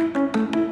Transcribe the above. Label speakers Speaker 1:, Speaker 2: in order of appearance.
Speaker 1: Música